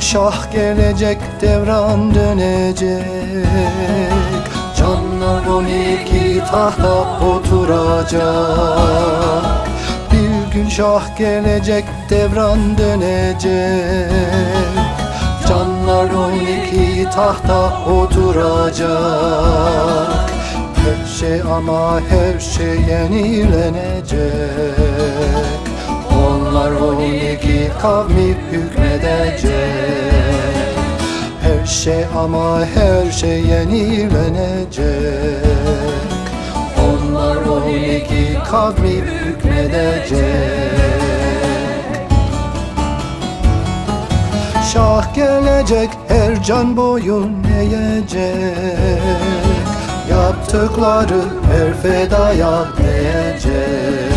Şah gelecek devran dönecek. Canlar on iki tahta oturacak. Bir gün şah gelecek devran dönecek. Canlar on iki tahta oturacak. Her şey ama her şey yenilenecek iki kavmi hükmedecek. Her şey ama her şey yenilenecek. Onlar on iki kavmi hükmedecek. Şah gelecek her can boyun eğecek. Yaptıkları her fedaya değecek.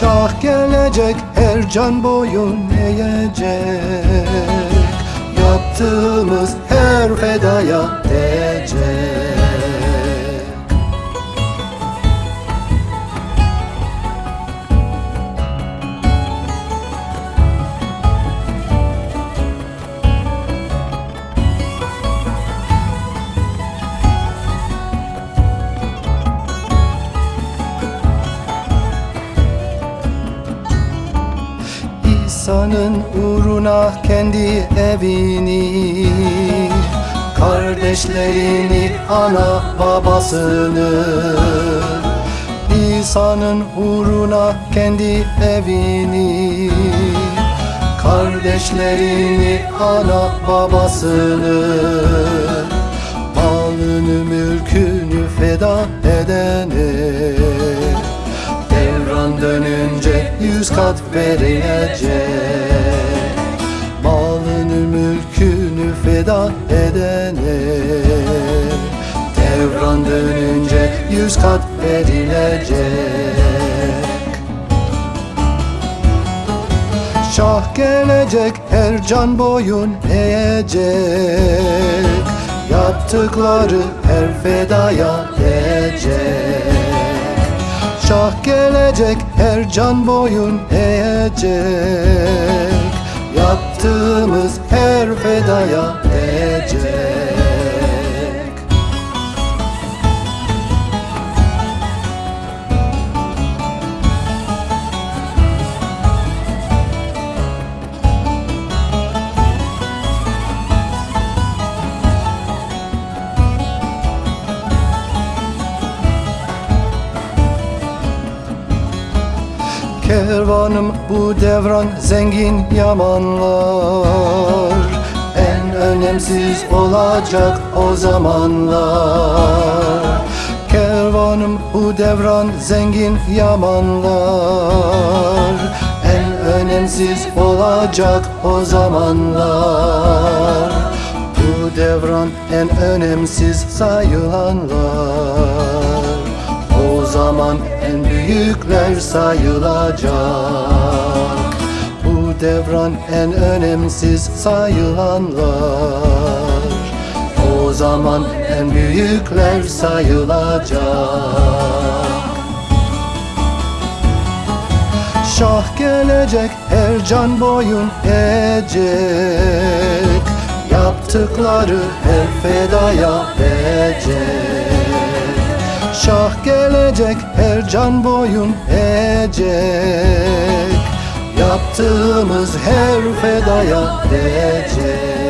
Şah gelecek her can boyun eğecek. Yaptığımız her fedaya değecek İsa'nın uğruna kendi evini Kardeşlerini, ana babasını İsa'nın uğruna kendi evini Kardeşlerini, ana babasını Malını, mülkünü feda edene yüz kat verilecek Malını mülkünü feda edene Devran dönünce yüz kat verilecek. Şah gelecek her can boyun eğecek. Yaptıkları her fedaya değecek gelecek her can boyun eğecek. Yaptığımız her fedaya değecek Kervanım bu devran zengin yamanlar. En önemsiz olacak o zamanlar. Kervanım bu devran zengin yamanlar. En önemsiz olacak o zamanlar. Bu devran en önemsiz sayılanlar zaman en büyükler sayılacak. Bu devran en önemsiz sayılanlar. O zaman en büyükler sayılacak. Şah gelecek her can boyun eğecek. Yaptıkları her fedaya değecek Şah gelecek her can boyun eğecek. Yaptığımız her fedaya değecek